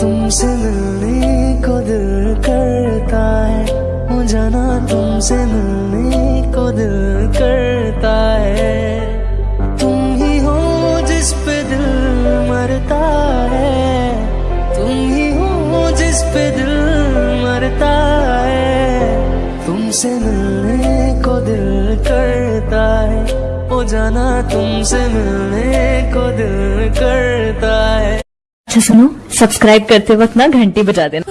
तुमसे मिलने को दिल करता है। जाना तुमसे मिलने को दिल करता है। तुम ही हो जिस पे दिल मरता है। तुम ही हो जिस पे दिल मरता है। तुमसे मिलने को दिल करता है। हो जाना तुमसे मिलने अच्छा सुनो सब्सक्राइब करते वक्त ना घंटी बजा देना।